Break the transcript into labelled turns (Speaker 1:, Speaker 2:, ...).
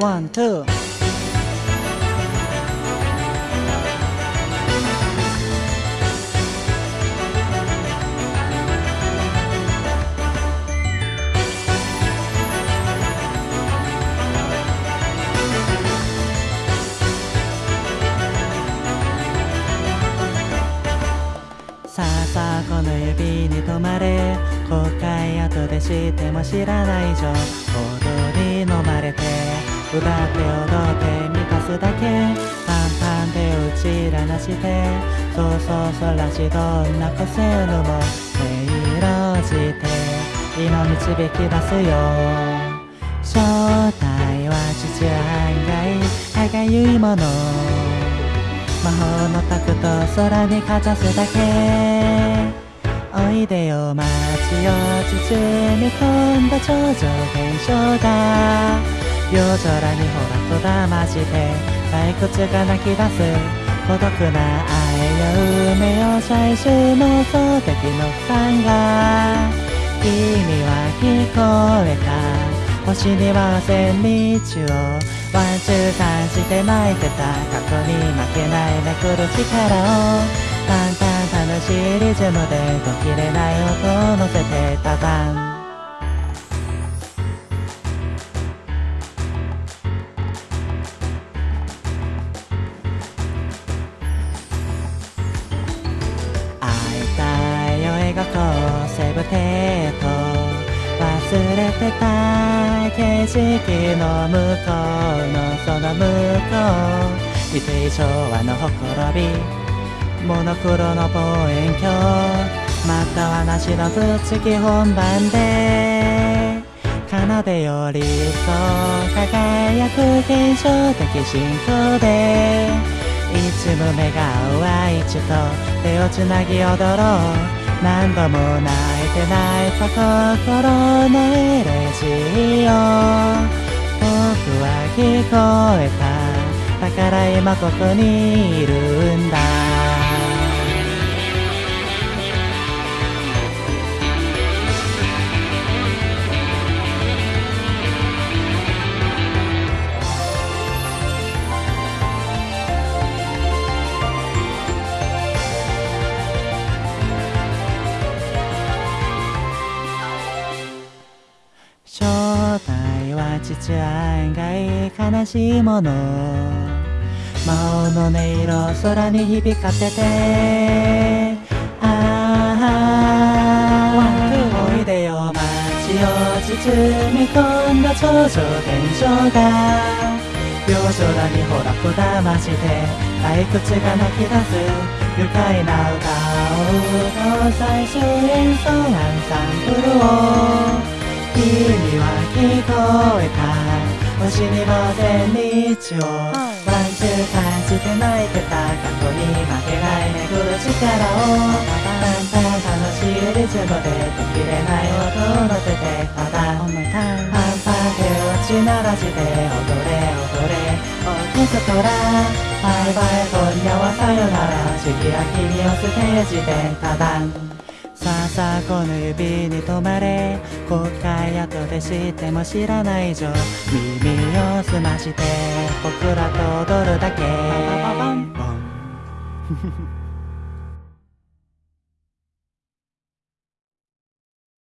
Speaker 1: ワンツーさあさあこの指に止まれ後悔後で知っても知らない以上踊り飲まれて。歌って踊って満たすだけパンパンでうちらなしてそうそうそらしどんな個性のも色じて今導き出すよ。正体は父案外歯がゆいもの。魔法のタクト空にかざすだけ。おいでよ街を包み込んだ超常現象が。夜空にほらこだまして退屈が泣き出す。孤独な愛や運命を最終の想的の負担が。君は聞こえた。星には千日を。ワンツー三して巻いてた。過去に負けないめくる力を。淡々楽しいリズムで途切れない音を乗せてただ。んブテート忘れてた景色の向こうのその向こう未定昭和のほころびモノクロの望遠鏡またはなしのぶっつき本番で。奏でよりそう輝く現象的進行で。いつも目が合う愛知と手をつなぎ踊ろう。何度も泣いてないと心のエレジーを。僕は聞こえた。だから今ここにいるんだ。父案外悲しいもの。魔法の音色空に響かせて。ああおいでよ街を包み込んだ超常現象が。夜空にほらこだまして退屈が泣き出す愉快な歌を歌う最終演奏アンサンブルを。聞こえた。星にも千日を。ワンツー感じて泣いてた過去に負けないめぐる力を。だんだん楽しいリズムで途切れない音を乗せてただパンパン手をち鳴らして踊れ踊れ。オーケストラバイバイ今夜はさよなら次は君をステージでたださあさあこの指に止まれ後悔後で知っても知らない以上耳を澄まして僕らと踊るだけ